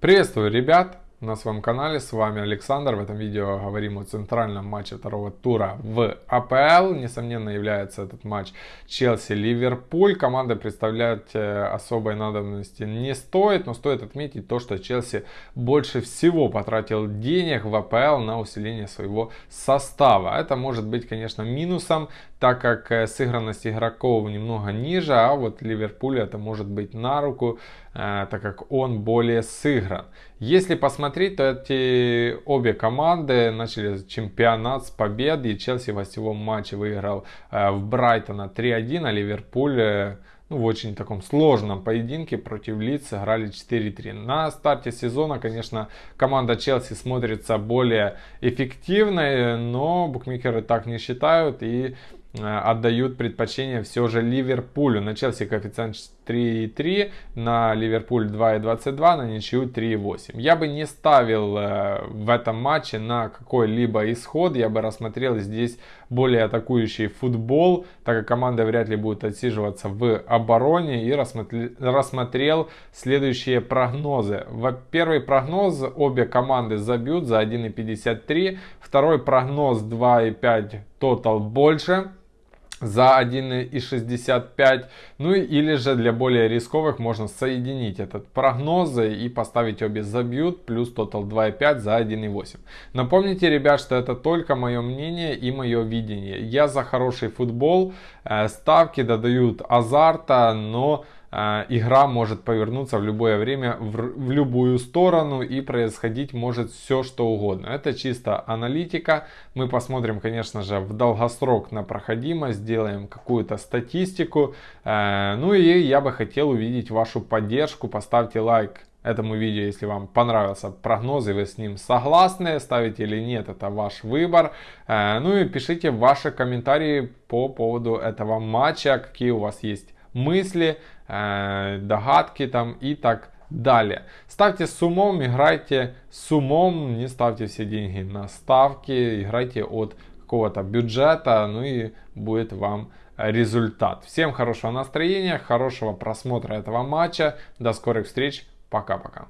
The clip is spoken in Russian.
Приветствую, ребят! На своем канале с вами Александр. В этом видео говорим о центральном матче второго тура в АПЛ. Несомненно является этот матч Челси-Ливерпуль. Команда представлять э, особой надобности не стоит, но стоит отметить то, что Челси больше всего потратил денег в АПЛ на усиление своего состава. Это может быть, конечно, минусом, так как э, сыгранность игроков немного ниже, а вот Ливерпуль это может быть на руку, э, так как он более сыгран. Если посмотреть, то эти обе команды начали чемпионат с победы. И Челси в гостевом матче выиграл э, в Брайтона 3-1, а Ливерпуль э, ну, в очень таком сложном поединке против Лиц играли 4-3. На старте сезона, конечно, команда Челси смотрится более эффективной, но букмекеры так не считают и Э, отдают предпочтение все же Ливерпулю. На Челси коэффициент 3,3, на Ливерпуль 2,22, на ничью 3,8. Я бы не ставил э, в этом матче на какой-либо исход, я бы рассмотрел здесь более атакующий футбол, так как команда вряд ли будет отсиживаться в обороне и рассмотрел, следующие прогнозы. Во первый прогноз обе команды забьют за 1,53, второй прогноз 2,5 тотал больше за 1,65. Ну или же для более рисковых можно соединить этот прогноз и поставить обе забьют плюс тотал 2,5 за 1,8. Напомните, ребят, что это только мое мнение и мое видение. Я за хороший футбол, э, ставки додают азарта, но игра может повернуться в любое время в, в любую сторону и происходить может все что угодно. Это чисто аналитика. Мы посмотрим, конечно же, в долгосрок на проходимость, сделаем какую-то статистику. Э, ну и я бы хотел увидеть вашу поддержку. Поставьте лайк этому видео, если вам понравился прогноз и вы с ним согласны, ставите или нет, это ваш выбор. Э, ну и пишите ваши комментарии по поводу этого матча, какие у вас есть мысли, догадки там и так далее. Ставьте с умом, играйте с умом, не ставьте все деньги на ставки, играйте от какого-то бюджета, ну и будет вам результат. Всем хорошего настроения, хорошего просмотра этого матча, до скорых встреч, пока-пока.